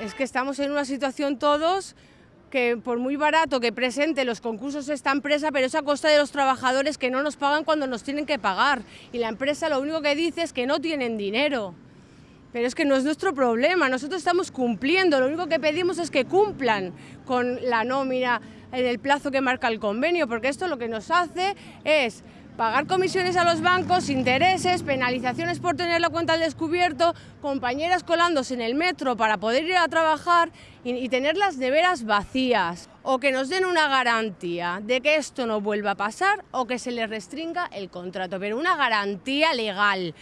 Es que estamos en una situación todos que por muy barato que presente los concursos esta empresa, pero es a costa de los trabajadores que no nos pagan cuando nos tienen que pagar. Y la empresa lo único que dice es que no tienen dinero. Pero es que no es nuestro problema, nosotros estamos cumpliendo, lo único que pedimos es que cumplan con la nómina en el plazo que marca el convenio, porque esto lo que nos hace es pagar comisiones a los bancos, intereses, penalizaciones por tener la cuenta al descubierto, compañeras colándose en el metro para poder ir a trabajar y, y tener las neveras vacías. O que nos den una garantía de que esto no vuelva a pasar o que se les restringa el contrato, pero una garantía legal.